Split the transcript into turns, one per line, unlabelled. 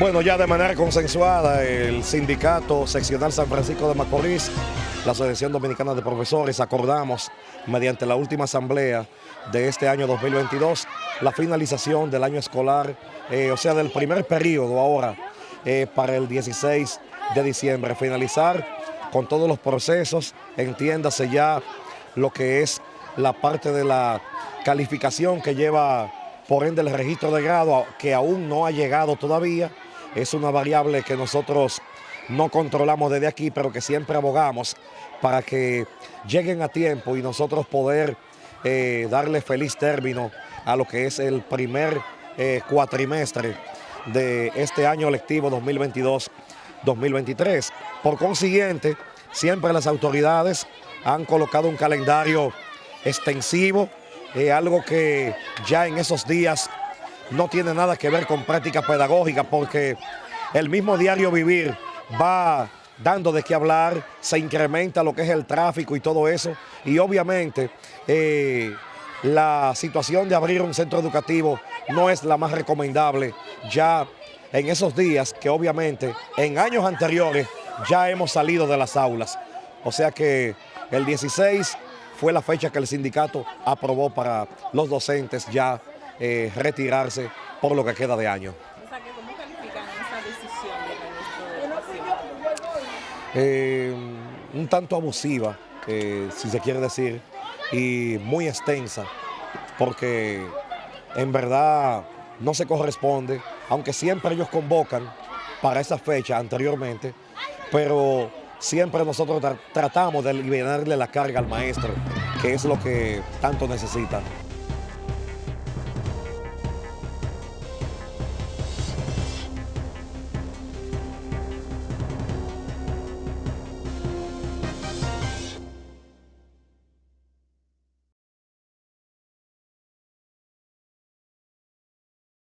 Bueno, ya de manera consensuada, el sindicato seccional San Francisco de Macorís, la Asociación Dominicana de Profesores, acordamos mediante la última asamblea de este año 2022 la finalización del año escolar, eh, o sea, del primer periodo ahora eh, para el 16 de diciembre. Finalizar con todos los procesos, entiéndase ya lo que es la parte de la calificación que lleva por ende el registro de grado que aún no ha llegado todavía es una variable que nosotros no controlamos desde aquí, pero que siempre abogamos para que lleguen a tiempo y nosotros poder eh, darle feliz término a lo que es el primer eh, cuatrimestre de este año lectivo 2022-2023. Por consiguiente, siempre las autoridades han colocado un calendario extensivo, eh, algo que ya en esos días no tiene nada que ver con práctica pedagógica porque el mismo diario vivir va dando de qué hablar, se incrementa lo que es el tráfico y todo eso y obviamente eh, la situación de abrir un centro educativo no es la más recomendable ya en esos días que obviamente en años anteriores ya hemos salido de las aulas. O sea que el 16 fue la fecha que el sindicato aprobó para los docentes ya eh, retirarse por lo que queda de año.
¿cómo califican esa decisión del
ministro de Educación? un tanto abusiva, eh, si se quiere decir, y muy extensa, porque en verdad no se corresponde, aunque siempre ellos convocan para esa fecha anteriormente, pero siempre nosotros tratamos de liberarle la carga al maestro, que es lo que tanto necesita.